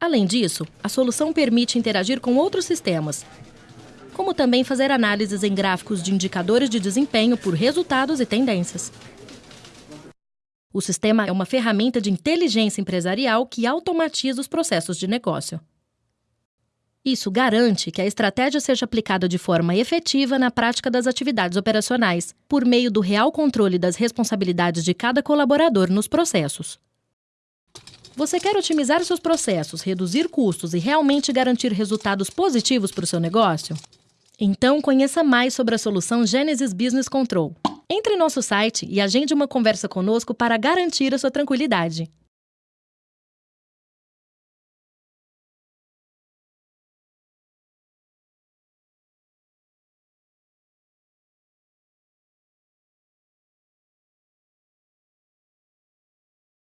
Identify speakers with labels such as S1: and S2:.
S1: Além disso, a solução permite interagir com outros sistemas, como também fazer análises em gráficos de indicadores de desempenho por resultados e tendências. O sistema é uma ferramenta de inteligência empresarial que automatiza os processos de negócio. Isso garante que a estratégia seja aplicada de forma efetiva na prática das atividades operacionais, por meio do real controle das responsabilidades de cada colaborador nos processos. Você quer otimizar seus processos, reduzir custos e realmente garantir resultados positivos para o seu negócio? Então, conheça mais sobre a solução Genesis Business Control. Entre em nosso site e agende uma conversa conosco para garantir a sua tranquilidade.